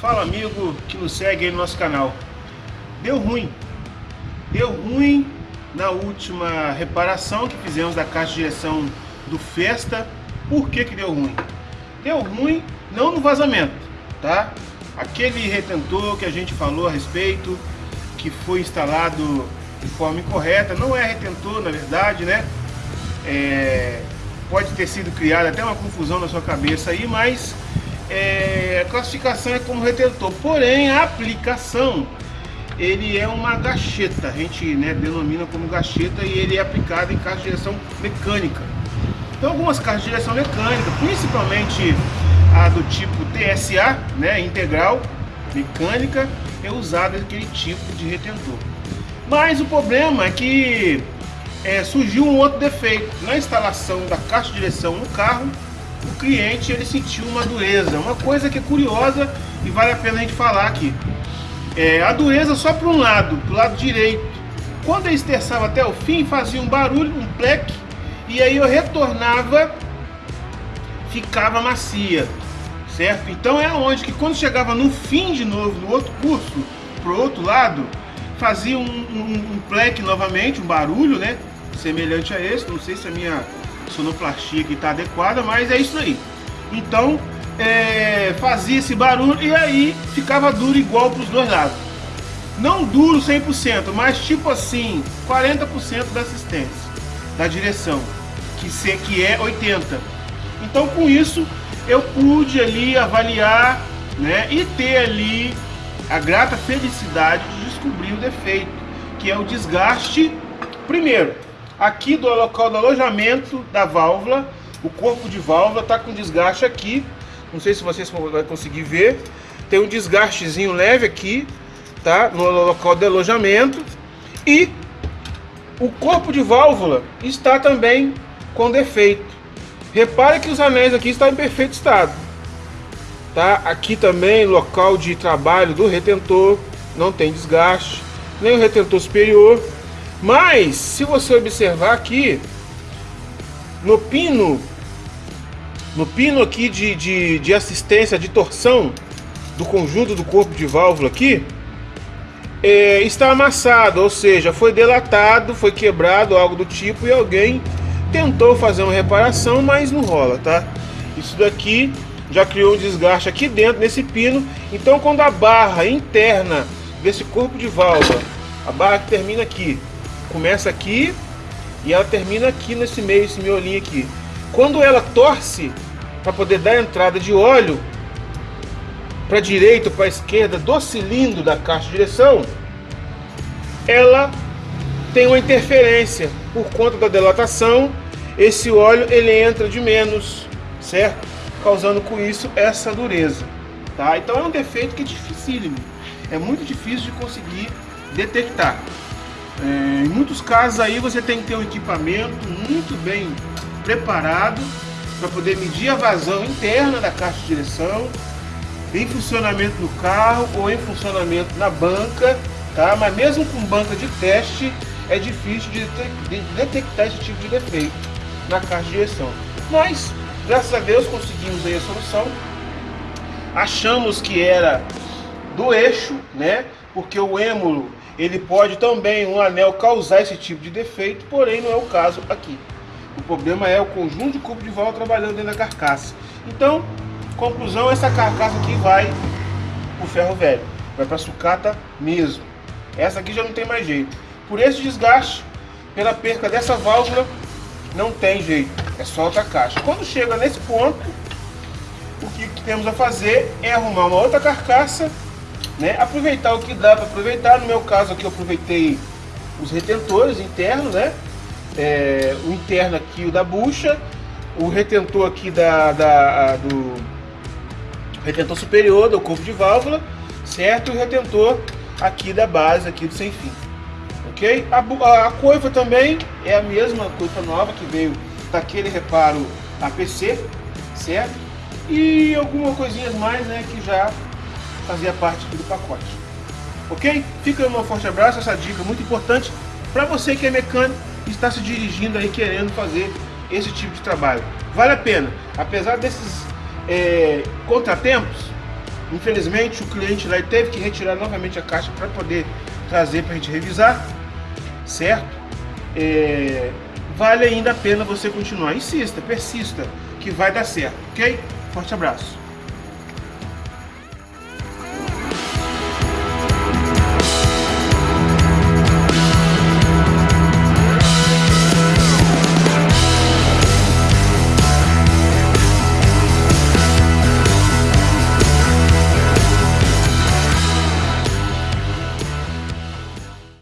Fala amigo que nos segue aí no nosso canal. Deu ruim. Deu ruim na última reparação que fizemos da caixa de direção do Festa. Por que que deu ruim? Deu ruim não no vazamento, tá? Aquele retentor que a gente falou a respeito, que foi instalado de forma incorreta, não é retentor na verdade, né? É, pode ter sido criada até uma confusão na sua cabeça aí, mas é, a classificação é como retentor. Porém, a aplicação ele é uma gacheta, a gente né, denomina como gacheta e ele é aplicado em caixa de direção mecânica. Então algumas caixas de direção mecânica, principalmente a do tipo TSA, né, integral, mecânica, é usado aquele tipo de retentor. Mas o problema é que é, surgiu um outro defeito. Na instalação da caixa de direção no carro, o cliente ele sentiu uma dureza, uma coisa que é curiosa e vale a pena a gente falar aqui. É, a dureza só para um lado, para o lado direito. Quando eu esterçava até o fim, fazia um barulho, um pleque, e aí eu retornava, ficava macia, certo? Então é onde que quando chegava no fim de novo, no outro curso, pro outro lado, fazia um, um, um pleque novamente, um barulho, né? Semelhante a esse, não sei se a minha sonoplastia aqui está adequada, mas é isso aí. Então, é, fazia esse barulho e aí ficava duro igual para os dois lados. Não duro 100%, mas tipo assim, 40% da assistência, da direção, que, se, que é 80%. Então com isso eu pude ali avaliar né, e ter ali a grata felicidade de descobrir o defeito, que é o desgaste, primeiro, aqui do local do alojamento da válvula, o corpo de válvula está com desgaste aqui, não sei se vocês vão conseguir ver, tem um desgastezinho leve aqui, tá? No local de alojamento e o corpo de válvula está também com defeito. Repare que os anéis aqui estão em perfeito estado. Tá? Aqui também local de trabalho do retentor, não tem desgaste, nem o retentor superior. Mas se você observar aqui no pino no pino aqui de, de, de assistência de torção do conjunto do corpo de válvula aqui, é, está amassado, ou seja, foi delatado, foi quebrado, algo do tipo, e alguém tentou fazer uma reparação, mas não rola, tá? Isso daqui já criou um desgaste aqui dentro nesse pino, então quando a barra interna desse corpo de válvula, a barra que termina aqui, começa aqui e ela termina aqui nesse meio, esse miolinho aqui. Quando ela torce para poder dar entrada de óleo para direita ou para esquerda do cilindro da caixa de direção, ela tem uma interferência por conta da dilatação. Esse óleo ele entra de menos, certo? Causando com isso essa dureza, tá? Então é um defeito que é dificílimo, é muito difícil de conseguir detectar. É, em muitos casos aí você tem que ter um equipamento muito bem preparado para poder medir a vazão interna da caixa de direção, em funcionamento no carro ou em funcionamento na banca, tá? Mas mesmo com banca de teste, é difícil de, de detectar esse tipo de defeito na caixa de direção. Mas, graças a Deus, conseguimos aí a solução. Achamos que era do eixo, né? Porque o êmulo, ele pode também, um anel, causar esse tipo de defeito, porém não é o caso aqui. O problema é o conjunto de cubo de válvula trabalhando dentro da carcaça. Então, conclusão, essa carcaça aqui vai o ferro velho. Vai para sucata mesmo. Essa aqui já não tem mais jeito. Por esse desgaste, pela perca dessa válvula, não tem jeito. É só outra caixa. Quando chega nesse ponto, o que temos a fazer é arrumar uma outra carcaça, né? aproveitar o que dá para aproveitar. No meu caso aqui eu aproveitei os retentores internos, né? é, o interno aqui, o da bucha, o retentor aqui da, da do retentor superior do corpo de válvula, certo? E o retentor aqui da base, aqui do sem fim, ok? A, a, a coifa também é a mesma coifa nova que veio daquele reparo APC, certo? E algumas coisinhas mais, né, que já fazia parte do pacote. Ok? Fica um forte abraço, essa dica muito importante para você que é mecânico está se dirigindo aí querendo fazer esse tipo de trabalho. Vale a pena, apesar desses é, contratempos, Infelizmente o cliente lá teve que retirar novamente a caixa para poder trazer para a gente revisar, certo? É, vale ainda a pena você continuar. Insista, persista, que vai dar certo, ok? Forte abraço.